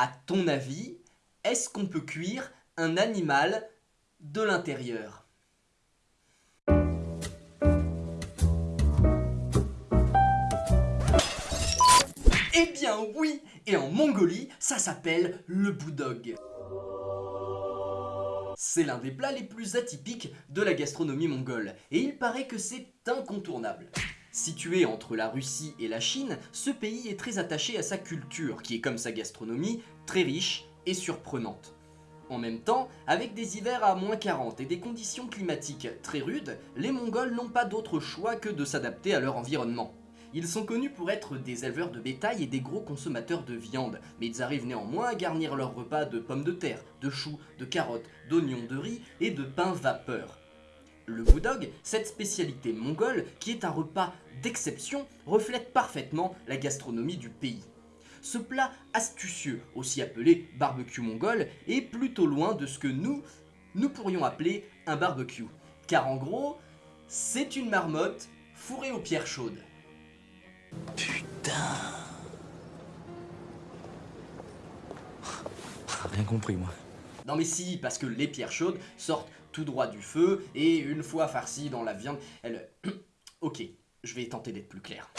À ton avis, est-ce qu'on peut cuire un animal de l'intérieur? Eh bien oui Et en Mongolie, ça s'appelle le boudog. C'est l'un des plats les plus atypiques de la gastronomie mongole, et il paraît que c'est incontournable. Situé entre la Russie et la Chine, ce pays est très attaché à sa culture, qui est comme sa gastronomie, très riche et surprenante. En même temps, avec des hivers à moins 40 et des conditions climatiques très rudes, les Mongols n'ont pas d'autre choix que de s'adapter à leur environnement. Ils sont connus pour être des éleveurs de bétail et des gros consommateurs de viande, mais ils arrivent néanmoins à garnir leur repas de pommes de terre, de choux, de carottes, d'oignons, de riz et de pain vapeur. Le boudog, cette spécialité mongole, qui est un repas d'exception, reflète parfaitement la gastronomie du pays. Ce plat astucieux, aussi appelé barbecue mongol, est plutôt loin de ce que nous, nous pourrions appeler un barbecue. Car en gros, c'est une marmotte fourrée aux pierres chaudes. Putain Rien compris moi. Non mais si, parce que les pierres chaudes sortent tout droit du feu, et une fois farcies dans la viande, elles... ok, je vais tenter d'être plus clair.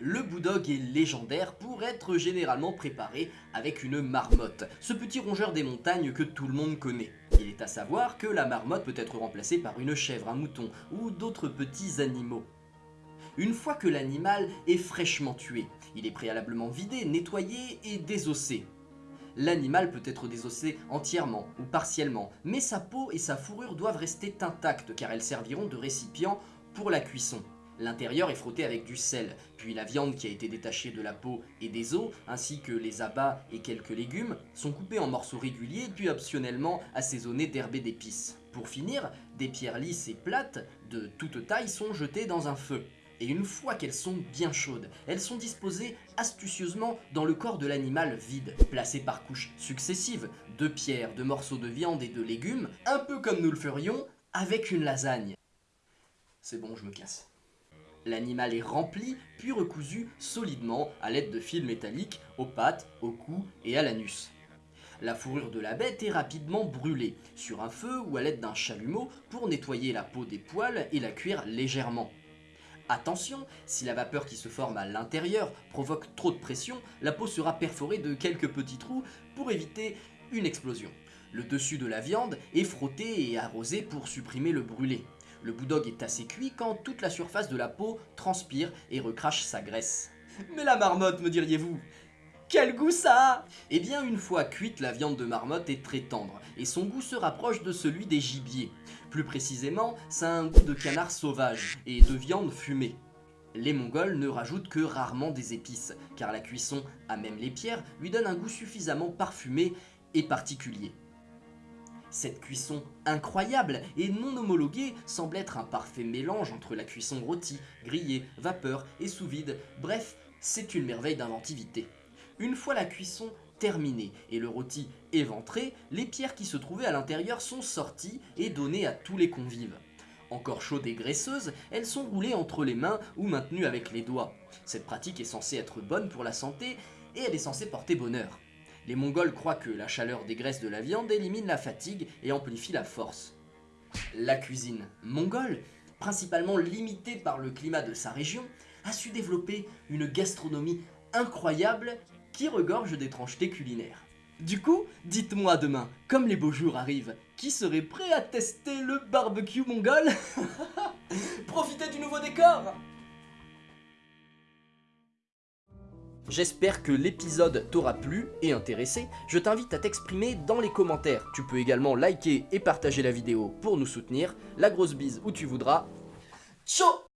Le boudog est légendaire pour être généralement préparé avec une marmotte, ce petit rongeur des montagnes que tout le monde connaît. Il est à savoir que la marmotte peut être remplacée par une chèvre, un mouton ou d'autres petits animaux. Une fois que l'animal est fraîchement tué, il est préalablement vidé, nettoyé et désossé. L'animal peut être désossé entièrement ou partiellement, mais sa peau et sa fourrure doivent rester intactes car elles serviront de récipient pour la cuisson. L'intérieur est frotté avec du sel, puis la viande qui a été détachée de la peau et des os, ainsi que les abats et quelques légumes, sont coupés en morceaux réguliers puis optionnellement assaisonnés d'herbes et d'épices. Pour finir, des pierres lisses et plates de toute taille sont jetées dans un feu et une fois qu'elles sont bien chaudes, elles sont disposées astucieusement dans le corps de l'animal vide, placées par couches successives de pierres, de morceaux de viande et de légumes, un peu comme nous le ferions avec une lasagne. C'est bon, je me casse. L'animal est rempli, puis recousu solidement à l'aide de fils métalliques aux pattes, au cou et à l'anus. La fourrure de la bête est rapidement brûlée, sur un feu ou à l'aide d'un chalumeau pour nettoyer la peau des poils et la cuire légèrement. Attention, si la vapeur qui se forme à l'intérieur provoque trop de pression, la peau sera perforée de quelques petits trous pour éviter une explosion. Le dessus de la viande est frotté et arrosé pour supprimer le brûlé. Le boudog est assez cuit quand toute la surface de la peau transpire et recrache sa graisse. Mais la marmotte, me diriez-vous? Quel goût ça Eh bien, une fois cuite, la viande de marmotte est très tendre, et son goût se rapproche de celui des gibiers. Plus précisément, ça a un goût de canard sauvage, et de viande fumée. Les Mongols ne rajoutent que rarement des épices, car la cuisson, à même les pierres, lui donne un goût suffisamment parfumé et particulier. Cette cuisson incroyable et non homologuée semble être un parfait mélange entre la cuisson rôtie, grillée, vapeur et sous vide, bref, c'est une merveille d'inventivité. Une fois la cuisson terminée et le rôti éventré, les pierres qui se trouvaient à l'intérieur sont sorties et données à tous les convives. Encore chaudes et graisseuses, elles sont roulées entre les mains ou maintenues avec les doigts. Cette pratique est censée être bonne pour la santé et elle est censée porter bonheur. Les Mongols croient que la chaleur des graisses de la viande élimine la fatigue et amplifie la force. La cuisine mongole, principalement limitée par le climat de sa région, a su développer une gastronomie incroyable qui regorge d'étrangetés culinaires. Du coup, dites-moi demain, comme les beaux jours arrivent, qui serait prêt à tester le barbecue mongol Profitez du nouveau décor J'espère que l'épisode t'aura plu et intéressé. Je t'invite à t'exprimer dans les commentaires. Tu peux également liker et partager la vidéo pour nous soutenir. La grosse bise où tu voudras. Ciao